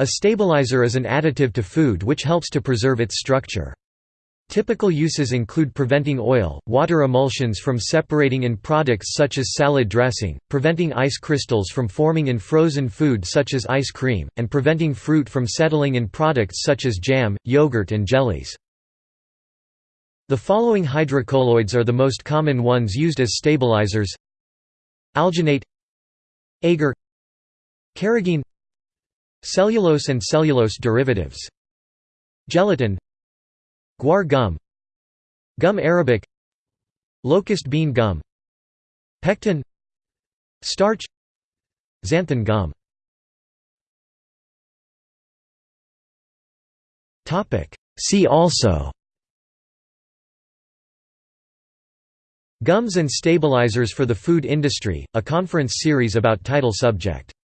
A stabilizer is an additive to food which helps to preserve its structure. Typical uses include preventing oil, water emulsions from separating in products such as salad dressing, preventing ice crystals from forming in frozen food such as ice cream, and preventing fruit from settling in products such as jam, yogurt and jellies. The following hydrocolloids are the most common ones used as stabilizers Alginate Agar Carrageenan Cellulose and cellulose derivatives. Gelatin. Guar gum. Gum arabic. Locust bean gum. Pectin. Starch. Xanthan gum. See also. Gums and stabilizers for the food industry, a conference series about title subject